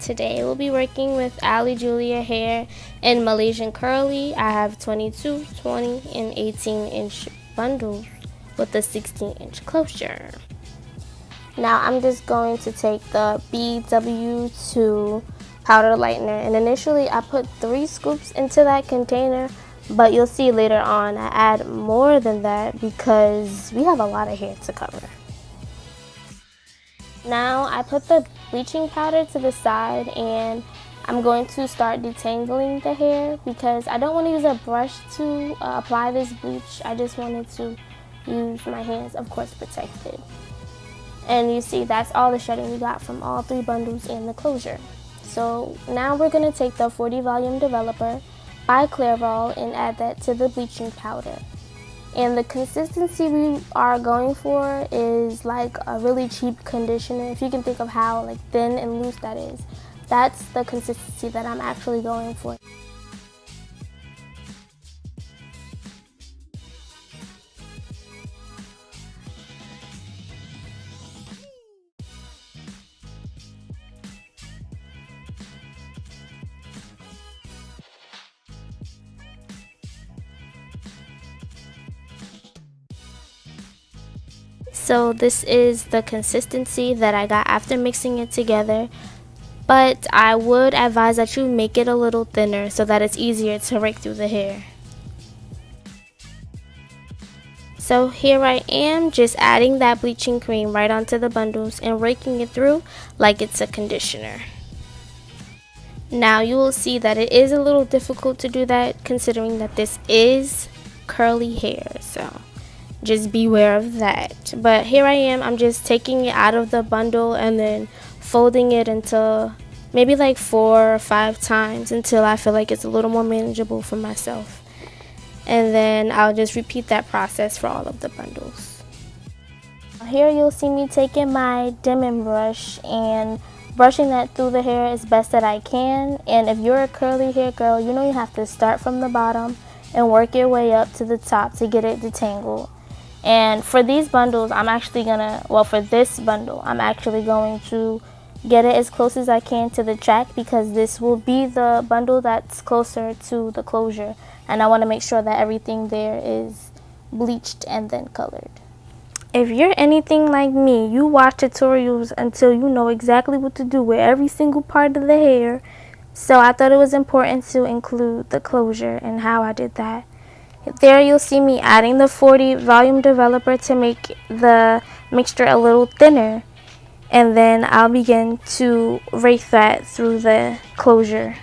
today we'll be working with Ali Julia hair in Malaysian curly. I have 22, 20, and 18 inch bundles with a 16 inch closure. Now I'm just going to take the BW2 powder lightener and initially I put three scoops into that container but you'll see later on I add more than that because we have a lot of hair to cover. Now I put the bleaching powder to the side and I'm going to start detangling the hair because I don't want to use a brush to uh, apply this bleach. I just wanted to use my hands, of course protected. And you see that's all the shedding we got from all three bundles and the closure. So now we're going to take the 40 volume developer by Clairol and add that to the bleaching powder. And the consistency we are going for is like a really cheap conditioner. If you can think of how like thin and loose that is, that's the consistency that I'm actually going for. So this is the consistency that I got after mixing it together. But I would advise that you make it a little thinner so that it's easier to rake through the hair. So here I am just adding that bleaching cream right onto the bundles and raking it through like it's a conditioner. Now you will see that it is a little difficult to do that considering that this is curly hair. So just beware of that. But here I am I'm just taking it out of the bundle and then folding it into maybe like four or five times until I feel like it's a little more manageable for myself. And then I'll just repeat that process for all of the bundles. Here you'll see me taking my Denman brush and brushing that through the hair as best that I can. And if you're a curly hair girl you know you have to start from the bottom and work your way up to the top to get it detangled and for these bundles, I'm actually gonna, well for this bundle, I'm actually going to get it as close as I can to the track because this will be the bundle that's closer to the closure. And I wanna make sure that everything there is bleached and then colored. If you're anything like me, you watch tutorials until you know exactly what to do with every single part of the hair. So I thought it was important to include the closure and how I did that. There you'll see me adding the 40 volume developer to make the mixture a little thinner. And then I'll begin to rake that through the closure.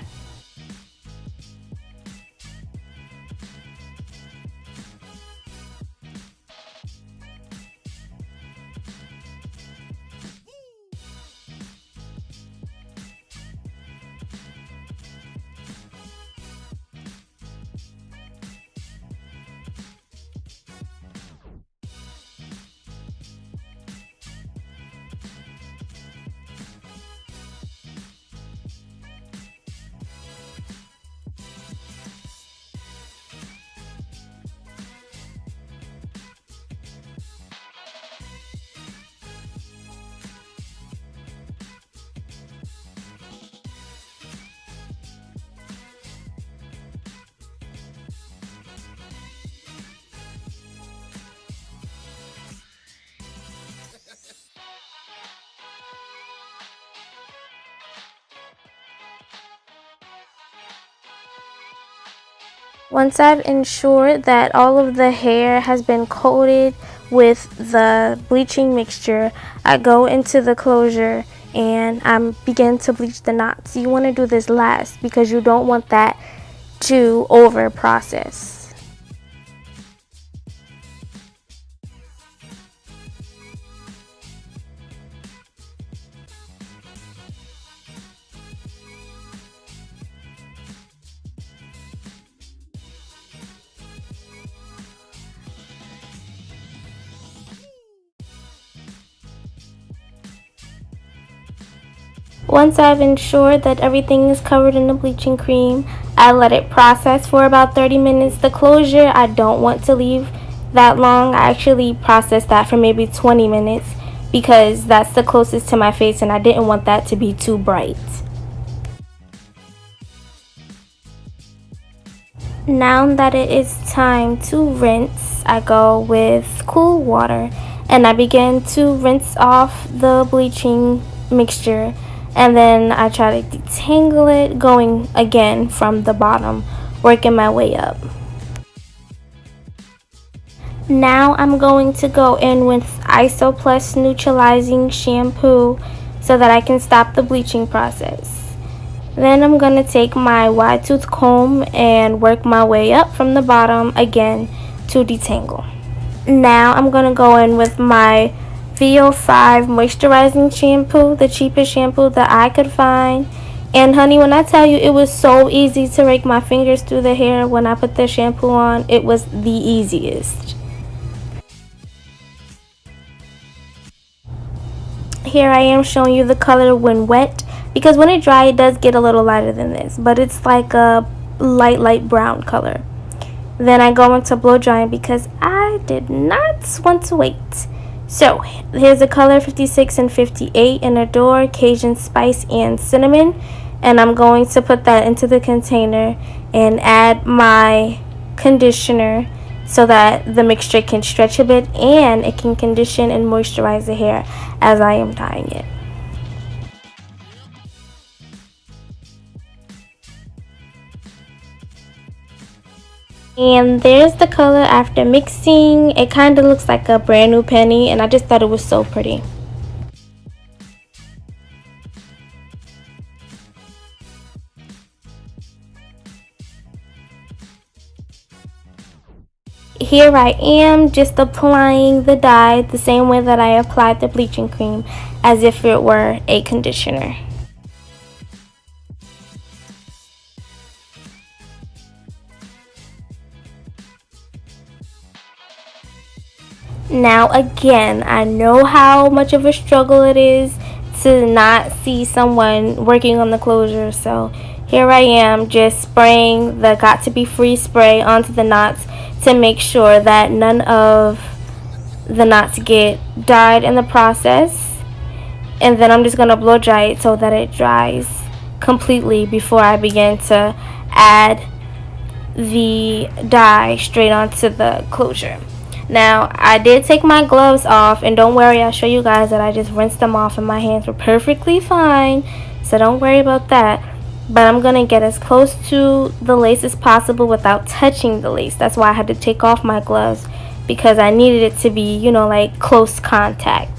Once I've ensured that all of the hair has been coated with the bleaching mixture, I go into the closure and I begin to bleach the knots. You want to do this last because you don't want that to over process. Once I've ensured that everything is covered in the bleaching cream, I let it process for about 30 minutes. The closure, I don't want to leave that long. I actually processed that for maybe 20 minutes because that's the closest to my face and I didn't want that to be too bright. Now that it is time to rinse, I go with cool water and I begin to rinse off the bleaching mixture and then I try to detangle it going again from the bottom working my way up. Now I'm going to go in with Isoplus neutralizing shampoo so that I can stop the bleaching process. Then I'm going to take my wide tooth comb and work my way up from the bottom again to detangle. Now I'm going to go in with my VO5 moisturizing shampoo, the cheapest shampoo that I could find. And honey, when I tell you it was so easy to rake my fingers through the hair when I put the shampoo on, it was the easiest. Here I am showing you the color when wet because when it dry it does get a little lighter than this but it's like a light light brown color then I go into blow drying because I did not want to wait so here's the color 56 and 58 in Adore Cajun spice and cinnamon and I'm going to put that into the container and add my conditioner so that the mixture can stretch a bit and it can condition and moisturize the hair as I am dyeing it. And there's the color after mixing. It kind of looks like a brand new penny and I just thought it was so pretty. Here I am just applying the dye the same way that I applied the bleaching cream as if it were a conditioner. Now again, I know how much of a struggle it is to not see someone working on the closure. So here I am just spraying the Got2b Freeze spray onto the knots to make sure that none of the knots get dyed in the process. And then I'm just going to blow dry it so that it dries completely before I begin to add the dye straight onto the closure. Now, I did take my gloves off, and don't worry, I'll show you guys that I just rinsed them off and my hands were perfectly fine, so don't worry about that. But I'm going to get as close to the lace as possible without touching the lace. That's why I had to take off my gloves, because I needed it to be, you know, like close contact.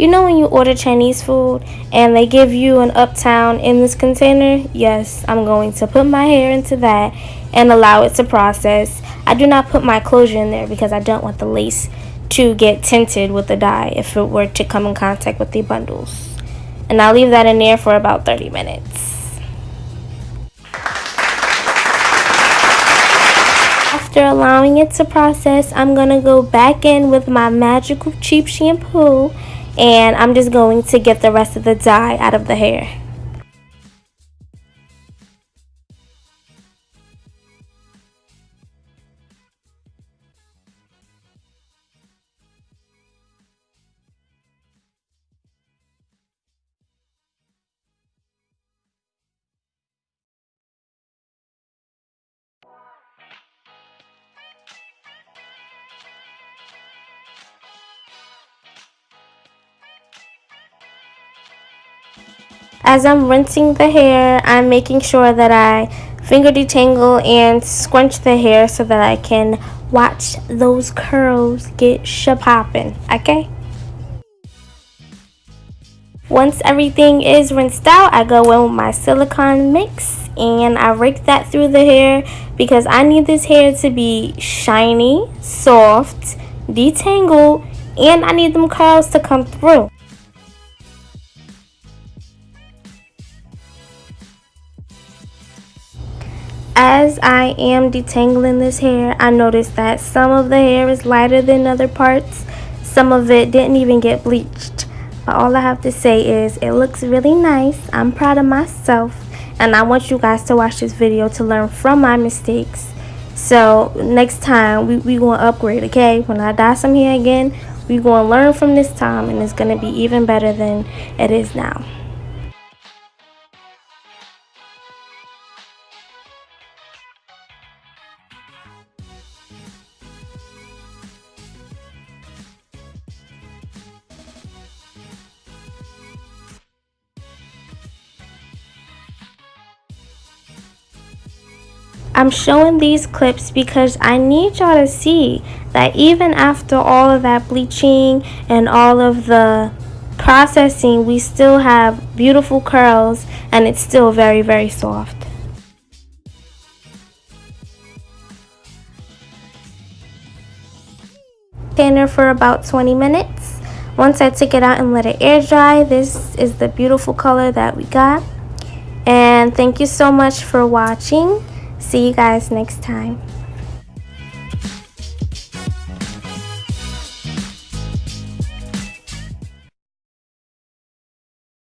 You know when you order Chinese food and they give you an uptown in this container? Yes, I'm going to put my hair into that and allow it to process. I do not put my closure in there because I don't want the lace to get tinted with the dye if it were to come in contact with the bundles. And I'll leave that in there for about 30 minutes. After allowing it to process, I'm going to go back in with my magical cheap shampoo and I'm just going to get the rest of the dye out of the hair. As I'm rinsing the hair, I'm making sure that I finger detangle and scrunch the hair so that I can watch those curls get shapopping, okay? Once everything is rinsed out, I go in with my silicone mix and I rake that through the hair because I need this hair to be shiny, soft, detangled, and I need them curls to come through. As I am detangling this hair, I noticed that some of the hair is lighter than other parts. Some of it didn't even get bleached. But all I have to say is it looks really nice. I'm proud of myself. And I want you guys to watch this video to learn from my mistakes. So next time we, we going to upgrade, okay? When I dye some hair again, we going to learn from this time and it's going to be even better than it is now. I'm showing these clips because I need y'all to see that even after all of that bleaching and all of the processing, we still have beautiful curls and it's still very, very soft. Tanner for about 20 minutes. Once I took it out and let it air dry, this is the beautiful color that we got. And thank you so much for watching. See you guys next time.